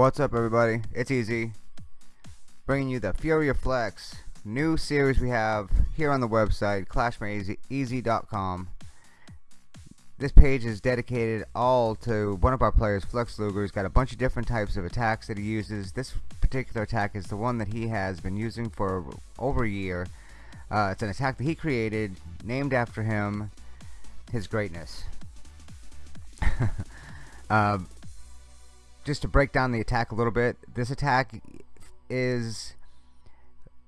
What's up everybody? It's Easy. Bringing you the Fury of Flex new series we have here on the website clashmadeeasy.com. This page is dedicated all to one of our players, Flex Luger. He's got a bunch of different types of attacks that he uses. This particular attack is the one that he has been using for over a year. Uh, it's an attack that he created, named after him, his greatness. uh, just to break down the attack a little bit, this attack is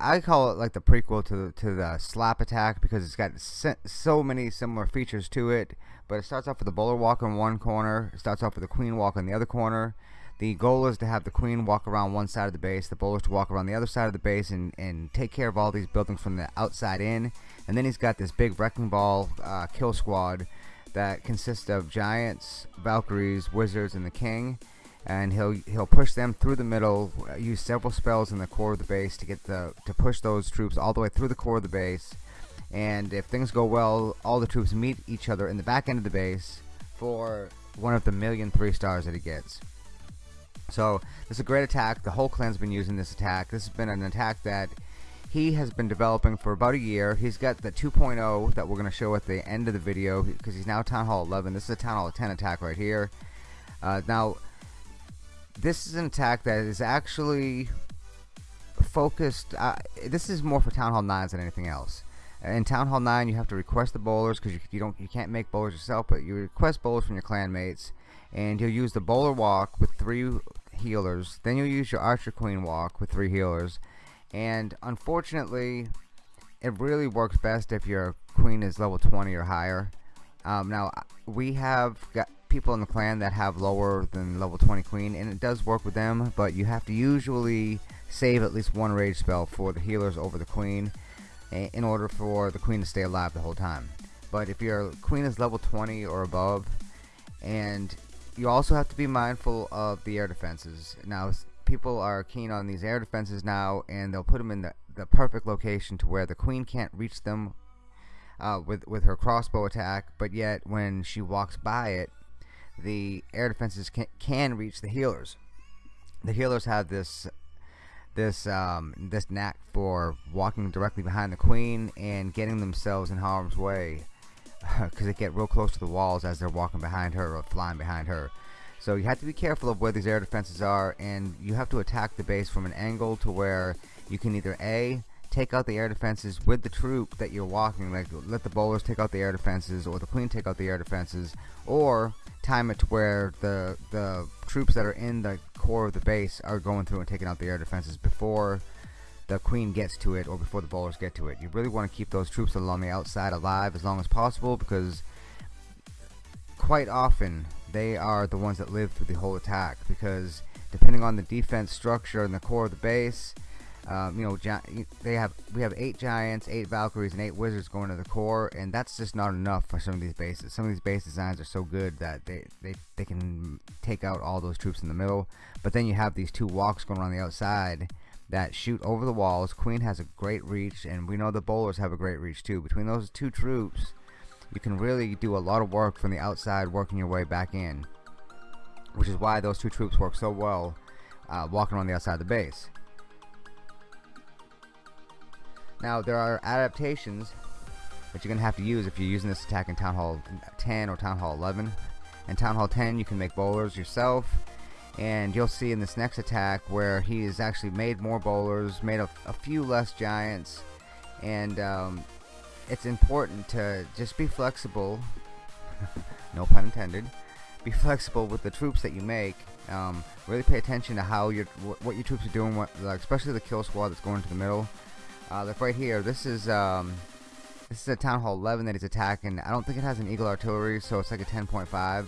I call it like the prequel to the, to the slap attack because it's got so many similar features to it. But it starts off with the bowler walk in one corner. It starts off with the queen walk in the other corner. The goal is to have the queen walk around one side of the base, the bowlers to walk around the other side of the base and, and take care of all these buildings from the outside in. And then he's got this big wrecking ball uh, kill squad that consists of giants, valkyries, wizards, and the king and he'll he'll push them through the middle uh, use several spells in the core of the base to get the to push those troops all the way through the core of the base. And if things go well all the troops meet each other in the back end of the base for one of the million three stars that he gets. So this is a great attack. The whole clan's been using this attack. This has been an attack that he has been developing for about a year. He's got the 2.0 that we're going to show at the end of the video because he's now town hall 11 this is a town hall 10 attack right here. Uh, now this is an attack that is actually focused uh, this is more for Town Hall 9s than anything else. In Town Hall 9 you have to request the bowlers because you, you, don't you can't make bowlers yourself but you request bowlers from your clanmates and you'll use the bowler walk with three healers. Then you'll use your archer queen walk with three healers. And unfortunately it really works best if your queen is level 20 or higher. Um, now we have got people in the clan that have lower than level 20 queen and it does work with them but you have to usually save at least one rage spell for the healers over the queen in order for the queen to stay alive the whole time. But if your queen is level 20 or above and you also have to be mindful of the air defenses. Now people are keen on these air defenses now and they'll put them in the, the perfect location to where the queen can't reach them uh, with with her crossbow attack but yet when she walks by it the air defenses can, can reach the healers. The healers have this this um, this knack for walking directly behind the queen and getting themselves in harm's way because they get real close to the walls as they're walking behind her or flying behind her. So you have to be careful of where these air defenses are and you have to attack the base from an angle to where you can either A take out the air defenses with the troop that you're walking like let the bowlers take out the air defenses or the queen take out the air defenses or time it to where the the troops that are in the core of the base are going through and taking out the air defenses before the queen gets to it or before the bowlers get to it. You really want to keep those troops along the outside alive as long as possible because quite often they are the ones that live through the whole attack because depending on the defense structure and the core of the base um, you know, they have we have eight giants, eight Valkyries, and eight wizards going to the core, and that's just not enough for some of these bases. Some of these base designs are so good that they they they can take out all those troops in the middle. But then you have these two walks going on the outside that shoot over the walls. Queen has a great reach, and we know the bowlers have a great reach too. Between those two troops, you can really do a lot of work from the outside, working your way back in. Which is why those two troops work so well, uh, walking on the outside of the base. Now there are adaptations that you're gonna have to use if you're using this attack in Town Hall 10 or Town Hall 11. In Town Hall 10 you can make bowlers yourself and you'll see in this next attack where he has actually made more bowlers, made a, a few less giants and um, it's important to just be flexible no pun intended be flexible with the troops that you make um, really pay attention to how your what your troops are doing what, like, especially the kill squad that's going to the middle uh, look right here. This is um, this is a Town Hall 11 that he's attacking. I don't think it has an Eagle Artillery, so it's like a 10.5.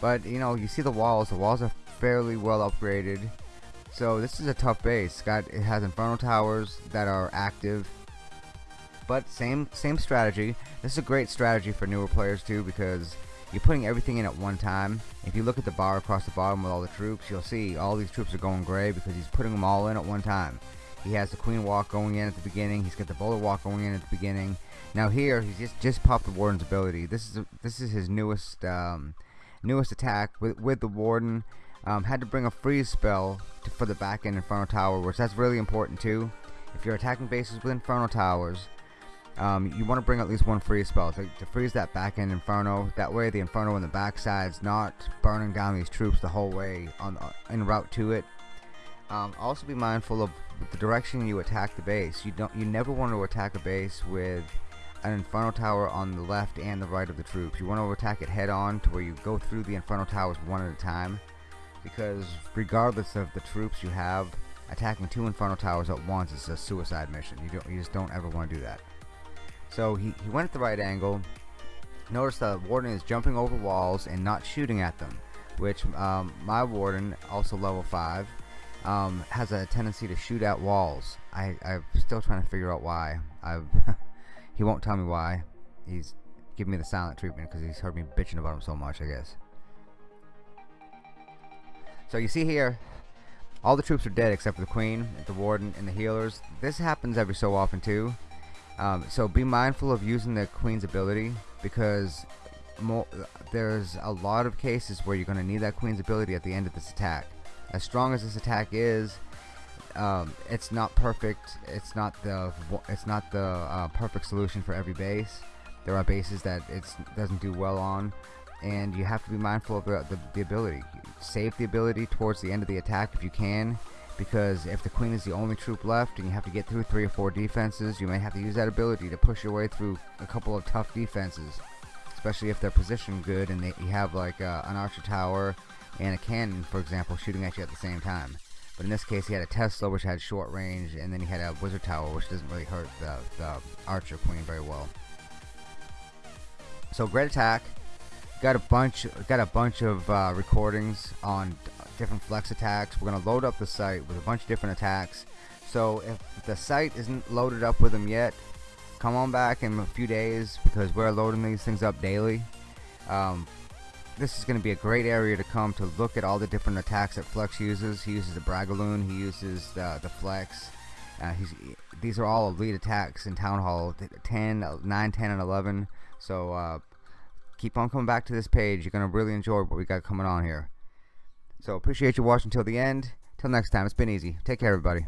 But you know, you see the walls. The walls are fairly well upgraded. So this is a tough base. Got it has Inferno Towers that are active. But same same strategy. This is a great strategy for newer players too because you're putting everything in at one time. If you look at the bar across the bottom with all the troops, you'll see all these troops are going gray because he's putting them all in at one time. He has the queen walk going in at the beginning. He's got the bowler walk going in at the beginning. Now here, he's just just popped the warden's ability. This is a, this is his newest um, newest attack with with the warden. Um, had to bring a freeze spell to, for the back end Inferno Tower, which that's really important too. If you're attacking bases with Inferno Towers, um, you want to bring at least one freeze spell to, to, freeze that back end Inferno. That way the Inferno on the backside's not burning down these troops the whole way on en route to it. Um, also be mindful of the direction you attack the base. You don't. You never want to attack a base with an Inferno Tower on the left and the right of the troops. You want to attack it head on to where you go through the Inferno Towers one at a time because regardless of the troops you have, attacking two Inferno Towers at once is a suicide mission. You don't, you just don't ever want to do that. So he, he went at the right angle. Notice the Warden is jumping over walls and not shooting at them, which um, my Warden, also level 5, um, has a tendency to shoot at walls. I, I'm still trying to figure out why. I've he won't tell me why. He's giving me the silent treatment because he's heard me bitching about him so much, I guess. So you see here, all the troops are dead except for the queen, the warden, and the healers. This happens every so often too. Um, so be mindful of using the queen's ability because there's a lot of cases where you're going to need that queen's ability at the end of this attack. As strong as this attack is, um, it's not perfect. It's not the it's not the uh, perfect solution for every base. There are bases that it doesn't do well on, and you have to be mindful of the, the, the ability. Save the ability towards the end of the attack if you can, because if the queen is the only troop left and you have to get through three or four defenses, you may have to use that ability to push your way through a couple of tough defenses, especially if they're positioned good and they, you have like uh, an archer tower and a cannon, for example, shooting at you at the same time. But in this case, he had a Tesla, which had short range, and then he had a Wizard Tower, which doesn't really hurt the, the Archer Queen very well. So great attack. Got a bunch, got a bunch of uh, recordings on different flex attacks. We're gonna load up the site with a bunch of different attacks. So if the site isn't loaded up with them yet, come on back in a few days because we're loading these things up daily. Um, this is going to be a great area to come to look at all the different attacks that Flex uses. He uses the Bragaloon, he uses the, the Flex. Uh, these are all elite attacks in Town Hall 10, 9, 10, and 11. So uh, keep on coming back to this page. You're going to really enjoy what we got coming on here. So appreciate you watching till the end. Till next time, it's been easy. Take care, everybody.